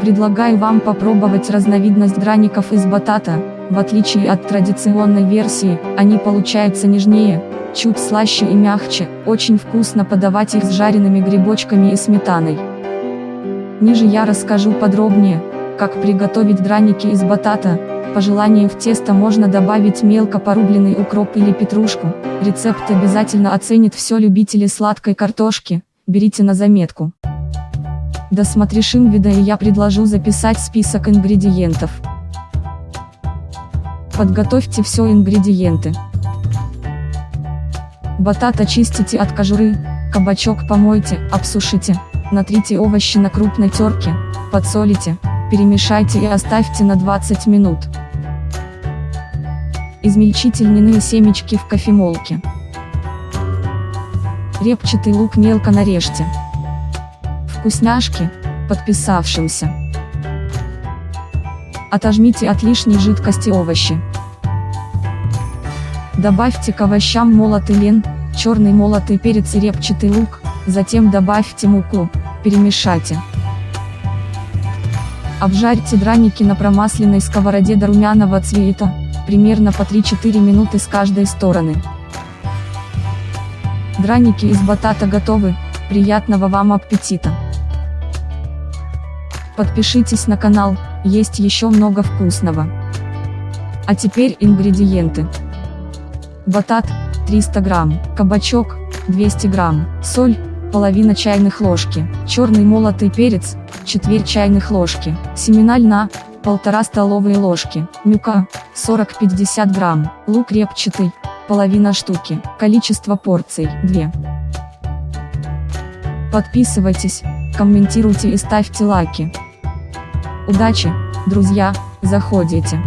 Предлагаю вам попробовать разновидность драников из батата, в отличие от традиционной версии, они получаются нежнее, чуть слаще и мягче, очень вкусно подавать их с жареными грибочками и сметаной. Ниже я расскажу подробнее, как приготовить драники из батата, по желанию в тесто можно добавить мелко порубленный укроп или петрушку, рецепт обязательно оценит все любители сладкой картошки, берите на заметку. Досмотришь вида и я предложу записать список ингредиентов. Подготовьте все ингредиенты. Батат очистите от кожуры, кабачок помойте, обсушите, натрите овощи на крупной терке, подсолите, перемешайте и оставьте на 20 минут. Измельчите льняные семечки в кофемолке. Репчатый лук мелко нарежьте вкусняшки, подписавшимся. Отожмите от лишней жидкости овощи. Добавьте к овощам молотый лен, черный молотый перец и репчатый лук, затем добавьте муку, перемешайте. Обжарьте драники на промасленной сковороде до румяного цвета, примерно по 3-4 минуты с каждой стороны. Драники из батата готовы, приятного вам аппетита! Подпишитесь на канал, есть еще много вкусного. А теперь ингредиенты. Батат, 300 грамм, кабачок, 200 грамм, соль, половина чайных ложки, черный молотый перец, четверть чайных ложки, семена льна, полтора столовые ложки, мюка, 40-50 грамм, лук репчатый, половина штуки, количество порций, 2. Подписывайтесь, комментируйте и ставьте лайки. Удачи, друзья, заходите.